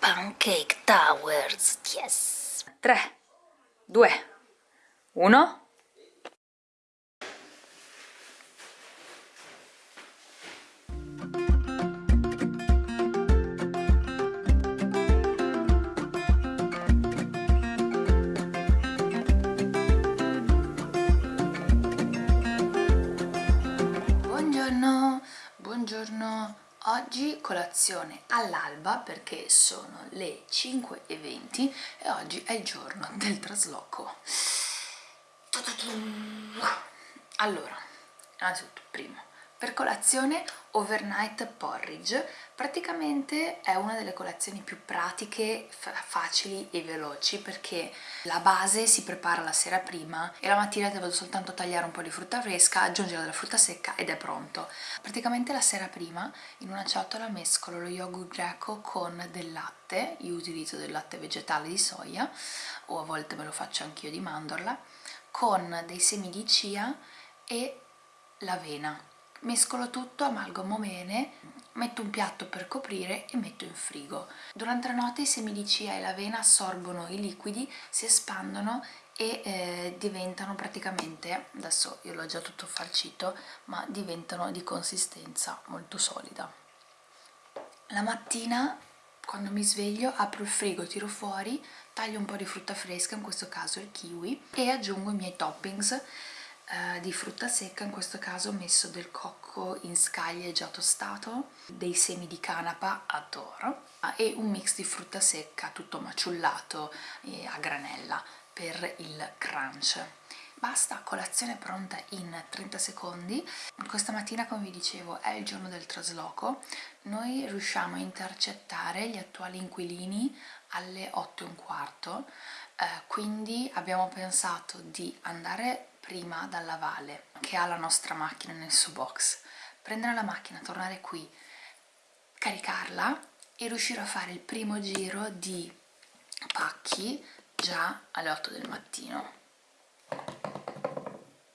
Pancake Towers, yes! 3, 2, 1... oggi colazione all'alba perché sono le 5.20 e oggi è il giorno del trasloco. Allora, innanzitutto, primo, per colazione overnight porridge, praticamente è una delle colazioni più pratiche, facili e veloci perché la base si prepara la sera prima e la mattina devo soltanto tagliare un po' di frutta fresca, aggiungere della frutta secca ed è pronto. Praticamente la sera prima in una ciotola mescolo lo yogurt greco con del latte, io utilizzo del latte vegetale di soia o a volte me lo faccio anch'io di mandorla, con dei semi di chia e l'avena mescolo tutto, amalgamo bene, metto un piatto per coprire e metto in frigo. Durante la notte i semi di chia e l'avena assorbono i liquidi, si espandono e eh, diventano praticamente, adesso io l'ho già tutto farcito, ma diventano di consistenza molto solida. La mattina quando mi sveglio apro il frigo, tiro fuori, taglio un po' di frutta fresca, in questo caso il kiwi, e aggiungo i miei toppings eh, di frutta secca, in questo caso ho messo del cocco in scaglie già tostato, dei semi di canapa, adoro, e un mix di frutta secca tutto maciullato a granella per il crunch. Basta, colazione pronta in 30 secondi. Questa mattina, come vi dicevo, è il giorno del trasloco. Noi riusciamo a intercettare gli attuali inquilini alle 8 e un quarto, eh, quindi abbiamo pensato di andare prima dalla Vale che ha la nostra macchina nel suo box. Prendere la macchina, tornare qui caricarla e riuscire a fare il primo giro di pacchi già alle 8 del mattino.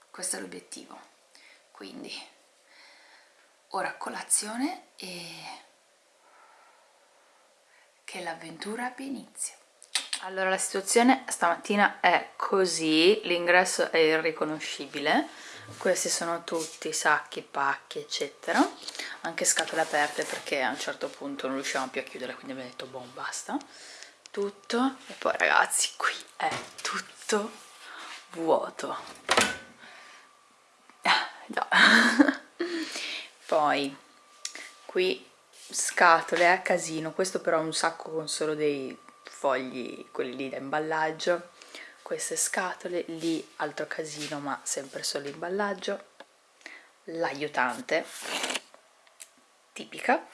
Questo è l'obiettivo. Quindi ora colazione e che l'avventura abbia inizio allora la situazione stamattina è così, l'ingresso è irriconoscibile, questi sono tutti sacchi, pacchi eccetera, anche scatole aperte perché a un certo punto non riuscivamo più a chiudere quindi abbiamo detto boh basta, tutto e poi ragazzi qui è tutto vuoto, ah, già. poi qui scatole a casino, questo però è un sacco con solo dei fogli, quelli lì da imballaggio, queste scatole, lì altro casino ma sempre solo imballaggio, l'aiutante, tipica,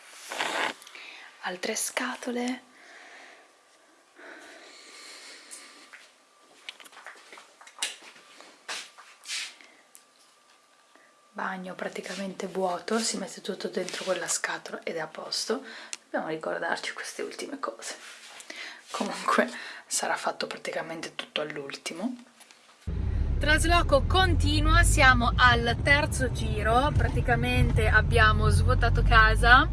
altre scatole, bagno praticamente vuoto, si mette tutto dentro quella scatola ed è a posto, dobbiamo ricordarci queste ultime cose comunque sarà fatto praticamente tutto all'ultimo. Trasloco continua siamo al terzo giro. Praticamente abbiamo svuotato casa.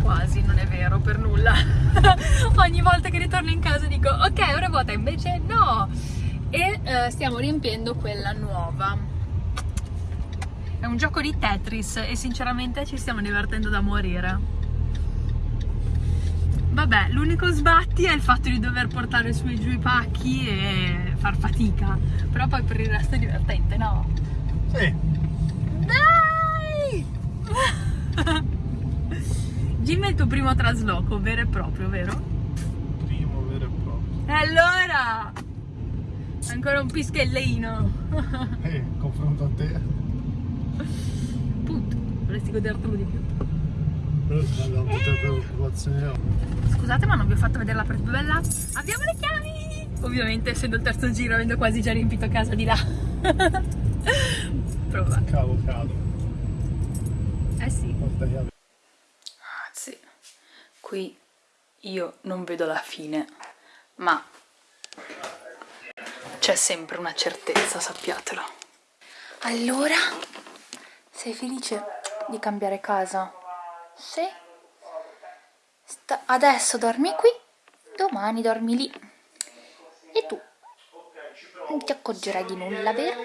Quasi non è vero per nulla. Ogni volta che ritorno in casa dico ok ora vuota invece no. E eh, stiamo riempiendo quella nuova. È un gioco di Tetris e sinceramente ci stiamo divertendo da morire Vabbè, l'unico sbatti è il fatto di dover portare su e giù i pacchi e far fatica. Però poi per il resto è divertente, no? Sì. Dai! Jim è il tuo primo trasloco, vero e proprio, vero? Primo vero e proprio. E allora? Ancora un pischellino. Eh, confronto a te. Punto, vorresti godertelo di più. Scusate ma non vi ho fatto vedere la bella. Abbiamo le chiavi! Ovviamente essendo il terzo giro avendo quasi già riempito casa di là. Prova. Cavo cado. Eh sì. Porta chiave. Anzi, qui io non vedo la fine, ma c'è sempre una certezza, sappiatelo. Allora, sei felice di cambiare casa? Sta adesso dormi qui domani dormi lì. E tu? Non ti accorgerai di nulla, vero?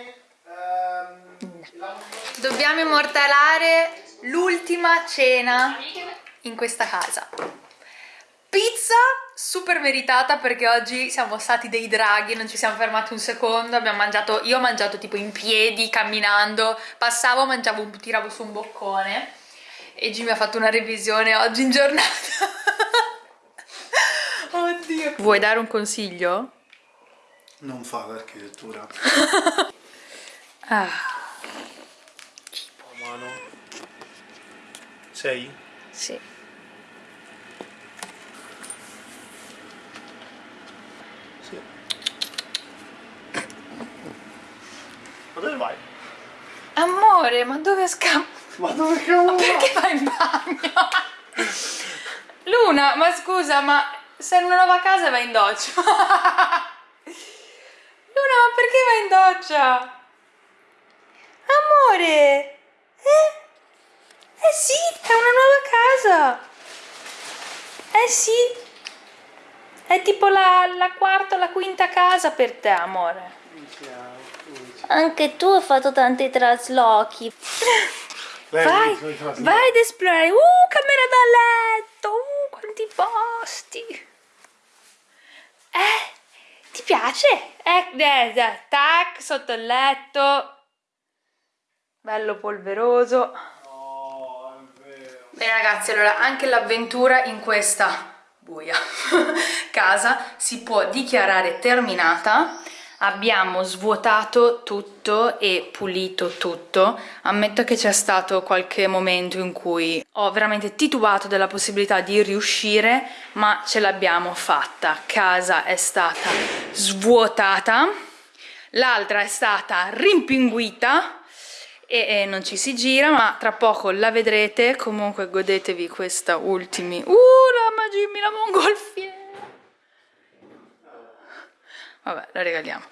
No. Dobbiamo immortalare l'ultima cena in questa casa. Pizza super meritata perché oggi siamo stati dei draghi, non ci siamo fermati un secondo, abbiamo mangiato, io ho mangiato tipo in piedi, camminando, passavo, mangiavo, tiravo su un boccone e Jimmy ha fatto una revisione oggi in giornata. Oddio. Vuoi dare un consiglio? Non fa l'architettura. ah. Mano. Sei? Sì. Sì. Ma dove vai? Amore, ma dove scappa? Ma dove cavolo? Perché vai in bagno? Luna, ma scusa, ma sei in una nuova casa e vai in doccia? Luna, ma perché vai in doccia? Amore! Eh? Eh sì, è una nuova casa! Eh sì! È tipo la, la quarta o la quinta casa per te, amore. Anche tu hai fatto tanti traslochi. Vai, vai ad esplorare. Uh, camera da letto. Uh, quanti posti. Eh, ti piace? Eh, eh, eh, tac, sotto il letto. Bello polveroso. Bene ragazzi, allora anche l'avventura in questa buia casa si può dichiarare terminata abbiamo svuotato tutto e pulito tutto. Ammetto che c'è stato qualche momento in cui ho veramente titubato della possibilità di riuscire ma ce l'abbiamo fatta. Casa è stata svuotata l'altra è stata rimpinguita e, e, non ci si gira ma tra poco la vedrete. Comunque godetevi questa ultimi. Uh la Jimmy la mongolfiera vabbè la regaliamo.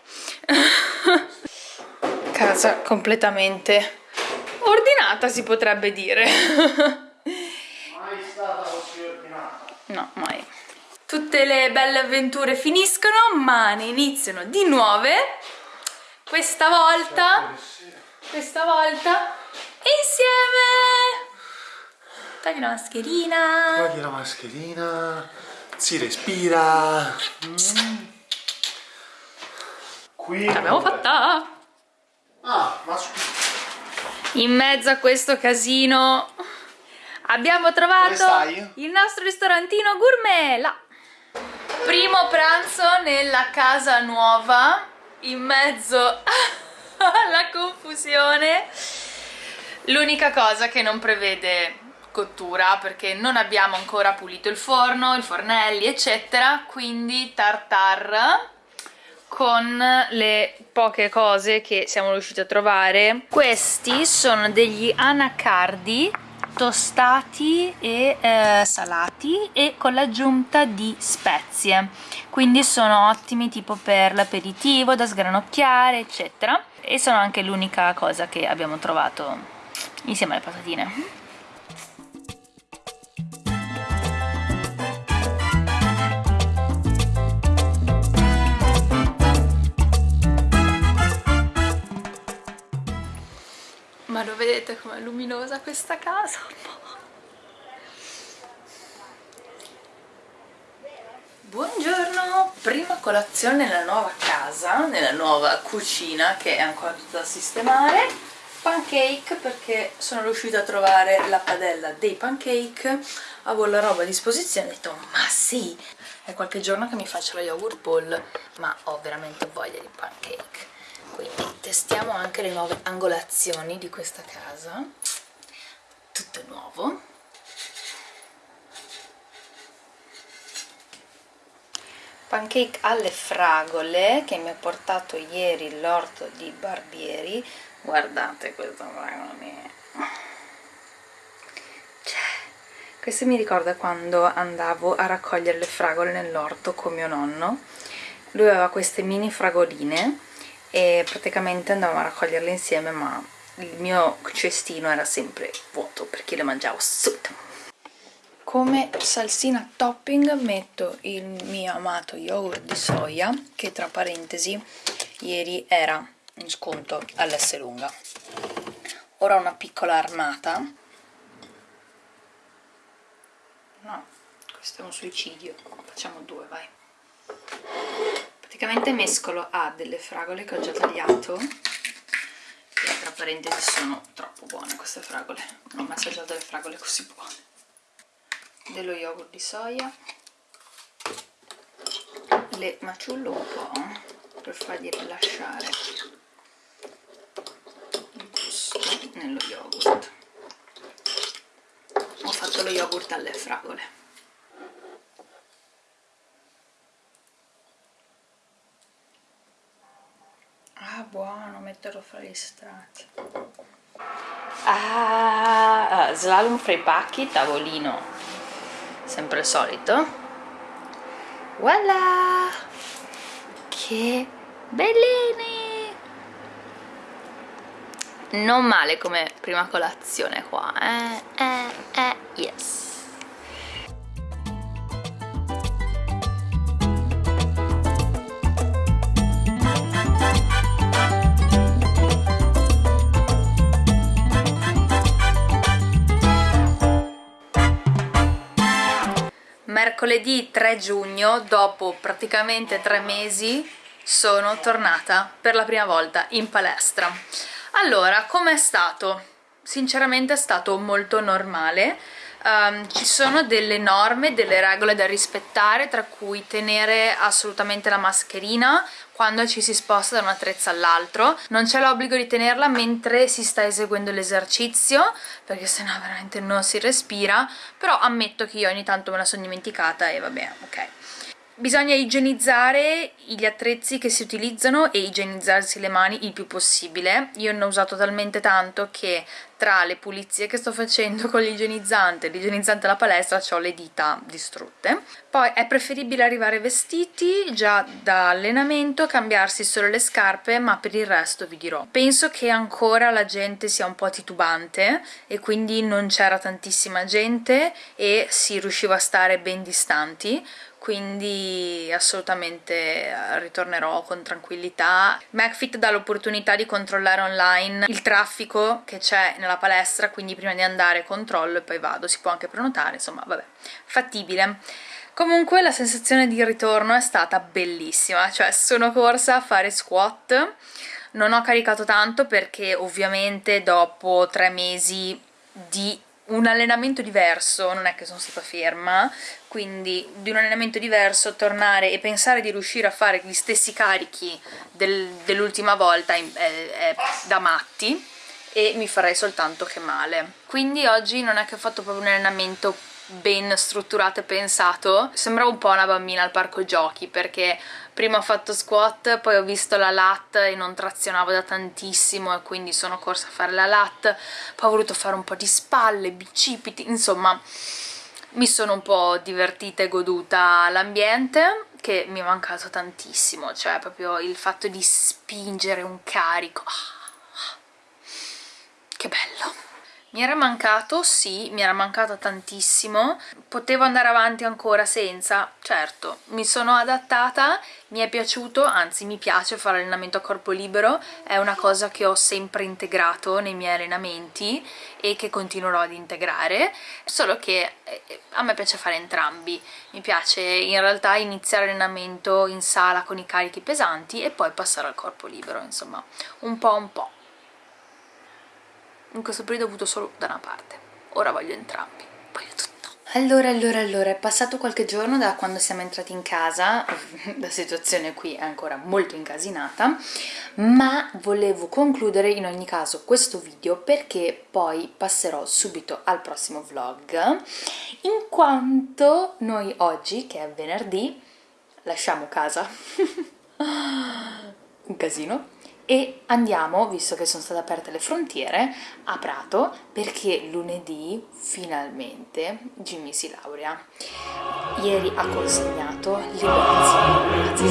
Casa completamente ordinata si potrebbe dire. Mai stata così ordinata. No mai. Tutte le belle avventure finiscono ma ne iniziano di nuove. Questa volta questa volta insieme. Togli la mascherina. Togli la mascherina. Si respira. Mm. Qui l'abbiamo fatta. Ah ma in mezzo a questo casino abbiamo trovato il nostro ristorantino gourmet là. primo pranzo nella casa nuova in mezzo alla confusione. L'unica cosa che non prevede cottura perché non abbiamo ancora pulito il forno, i fornelli eccetera quindi tartar con le poche cose che siamo riusciti a trovare. Questi sono degli anacardi tostati e eh, salati e con l'aggiunta di spezie. Quindi sono ottimi tipo per l'aperitivo da sgranocchiare eccetera. E sono anche l'unica cosa che abbiamo trovato insieme alle patatine lo vedete com'è luminosa questa casa? Buongiorno, prima colazione nella nuova casa, nella nuova cucina che è ancora tutta da sistemare. Pancake perché sono riuscita a trovare la padella dei pancake. Avevo la roba a disposizione e ho detto ma sì è qualche giorno che mi faccio la yogurt bowl ma ho veramente voglia di pancake quindi testiamo anche le nuove angolazioni di questa casa. Tutto nuovo. Pancake alle fragole che mi ha portato ieri l'orto di Barbieri. Guardate questa fragole cioè, questo mi ricorda quando andavo a raccogliere le fragole nell'orto con mio nonno. Lui aveva queste mini fragoline e praticamente andavamo a raccoglierle insieme ma il mio cestino era sempre vuoto perché le mangiavo subito. Come salsina topping metto il mio amato yogurt di soia che tra parentesi ieri era in sconto all'S lunga. Ora una piccola armata. No, questo è un suicidio. Facciamo due, vai praticamente mescolo a delle fragole che ho già tagliato. E tra parentesi sono troppo buone queste fragole. Non ho mai assaggiato delle fragole così buone. Dello yogurt di soia. Le maciullo un po' per fargli rilasciare il gusto nello yogurt. Ho fatto lo yogurt alle fragole ah buono metterlo fra gli strati. Ah slalom fra i pacchi tavolino sempre il solito. Voilà! Che bellini! Non male come prima colazione qua eh? Eh eh yes mercoledì 3 giugno, dopo praticamente tre mesi, sono tornata per la prima volta in palestra. Allora, com'è stato? Sinceramente è stato molto normale, um, ci sono delle norme, delle regole da rispettare, tra cui tenere assolutamente la mascherina quando ci si sposta da un attrezzo all'altro, non c'è l'obbligo di tenerla mentre si sta eseguendo l'esercizio, perché sennò veramente non si respira, però ammetto che io ogni tanto me la sono dimenticata e vabbè, ok. Bisogna igienizzare gli attrezzi che si utilizzano e igienizzarsi le mani il più possibile. Io ne ho usato talmente tanto che tra le pulizie che sto facendo con l'igienizzante e l'igienizzante alla palestra ho le dita distrutte. Poi è preferibile arrivare vestiti già da allenamento, cambiarsi solo le scarpe, ma per il resto vi dirò. Penso che ancora la gente sia un po' titubante e quindi non c'era tantissima gente e si riusciva a stare ben distanti quindi assolutamente eh, ritornerò con tranquillità. McFit dà l'opportunità di controllare online il traffico che c'è nella palestra, quindi prima di andare controllo e poi vado, si può anche prenotare, insomma vabbè, fattibile. Comunque la sensazione di ritorno è stata bellissima, cioè sono corsa a fare squat, non ho caricato tanto perché ovviamente dopo tre mesi di un allenamento diverso, non è che sono stata ferma, quindi di un allenamento diverso tornare e pensare di riuscire a fare gli stessi carichi del, dell'ultima volta è, è da matti e mi farei soltanto che male. Quindi oggi non è che ho fatto proprio un allenamento ben strutturato e pensato, sembrava un po' una bambina al parco giochi perché prima ho fatto squat, poi ho visto la lat e non trazionavo da tantissimo e quindi sono corsa a fare la lat, poi ho voluto fare un po' di spalle, bicipiti, insomma mi sono un po' divertita e goduta l'ambiente che mi è mancato tantissimo, cioè proprio il fatto di spingere un carico, ah, che bello! Mi era mancato, sì, mi era mancato tantissimo, potevo andare avanti ancora senza, certo, mi sono adattata, mi è piaciuto, anzi mi piace fare allenamento a corpo libero, è una cosa che ho sempre integrato nei miei allenamenti e che continuerò ad integrare, solo che eh, a me piace fare entrambi, mi piace in realtà iniziare l'allenamento in sala con i carichi pesanti e poi passare al corpo libero, insomma, un po' un po' in questo periodo ho avuto solo da una parte. Ora voglio entrambi. Voglio tutto. Allora, allora, allora, è passato qualche giorno da quando siamo entrati in casa, la situazione qui è ancora molto incasinata, ma volevo concludere in ogni caso questo video perché poi passerò subito al prossimo vlog, in quanto noi oggi, che è venerdì, lasciamo casa, un casino, e andiamo, visto che sono state aperte le frontiere, a Prato perché lunedì finalmente Jimmy si laurea. Ieri ha consegnato liberazione, anzi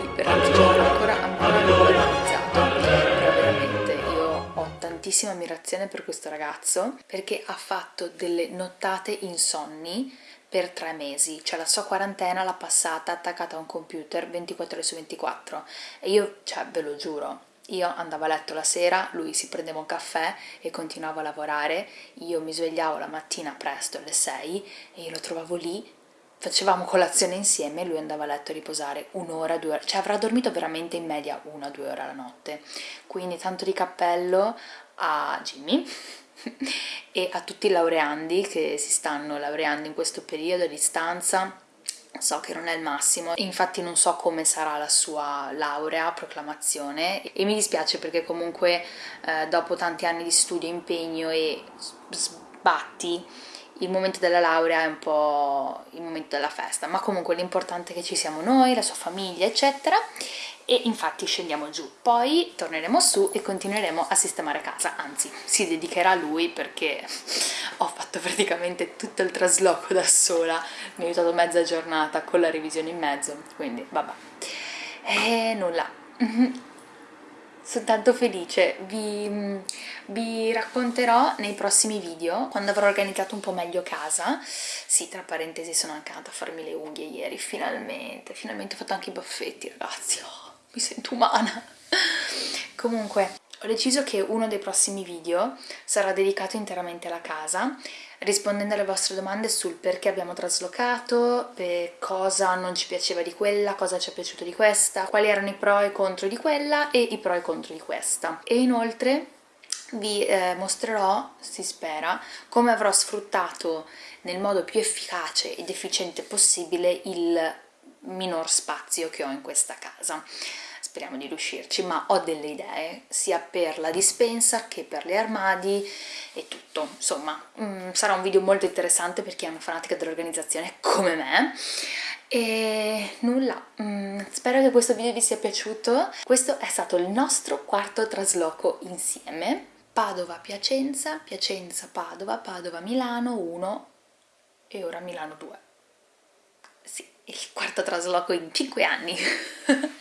liberazione, ancora, ancora non l'ho iniziato, però veramente io ho grandissima ammirazione per questo ragazzo perché ha fatto delle nottate insonni per tre mesi, cioè la sua quarantena l'ha passata attaccata a un computer 24 ore su 24 e io, cioè ve lo giuro, io andavo a letto la sera, lui si prendeva un caffè e continuava a lavorare, io mi svegliavo la mattina presto alle 6 e io lo trovavo lì, facevamo colazione insieme e lui andava a letto a riposare un'ora, due ore, cioè avrà dormito veramente in media una, due ore alla notte, quindi tanto di cappello a Jimmy e a tutti i laureandi che si stanno laureando in questo periodo a distanza so che non è il massimo, infatti non so come sarà la sua laurea, proclamazione e mi dispiace perché comunque eh, dopo tanti anni di studio, impegno e sbatti il momento della laurea è un po' il momento della festa, ma comunque l'importante è che ci siamo noi, la sua famiglia eccetera e infatti scendiamo giù, poi torneremo su e continueremo a sistemare casa, anzi si dedicherà a lui perché ho fatto praticamente tutto il trasloco da sola, mi ha aiutato mezza giornata con la revisione in mezzo, quindi vabbè. E nulla, sono tanto felice, vi, vi, racconterò nei prossimi video quando avrò organizzato un po' meglio casa. Sì, tra parentesi sono anche andata a farmi le unghie ieri, finalmente, finalmente ho fatto anche i baffetti ragazzi, oh, mi sento umana comunque ho deciso che uno dei prossimi video sarà dedicato interamente alla casa, rispondendo alle vostre domande sul perché abbiamo traslocato, cosa non ci piaceva di quella, cosa ci è piaciuto di questa, quali erano i pro e i contro di quella e i pro e i contro di questa. E inoltre vi eh, mostrerò, si spera, come avrò sfruttato nel modo più efficace ed efficiente possibile il minor spazio che ho in questa casa. Speriamo di riuscirci, ma ho delle idee sia per la dispensa che per gli armadi e tutto, insomma mm, sarà un video molto interessante per chi è una fanatica dell'organizzazione come me. E nulla, mm, spero che questo video vi sia piaciuto, questo è stato il nostro quarto trasloco insieme, Padova-Piacenza, Piacenza-Padova, Padova-Milano 1 e ora Milano 2 sì, il quarto trasloco in 5 anni.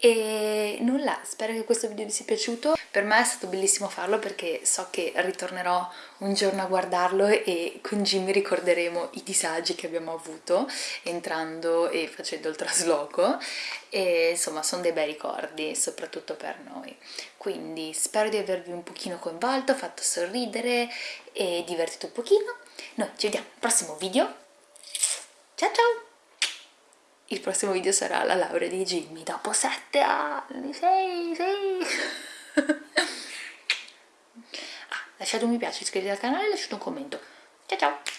E nulla, spero che questo video vi sia piaciuto. Per me è stato bellissimo farlo perché so che ritornerò un giorno a guardarlo e con Jimmy ricorderemo i disagi che abbiamo avuto entrando e facendo il trasloco. E insomma sono dei bei ricordi soprattutto per noi. Quindi spero di avervi un pochino coinvolto, fatto sorridere e divertito un pochino. Noi ci vediamo al prossimo video ciao ciao il prossimo video sarà la laurea di Jimmy dopo sette anni, sei, sei. ah, lasciate un mi piace, iscrivetevi al canale e lasciate un commento. Ciao ciao!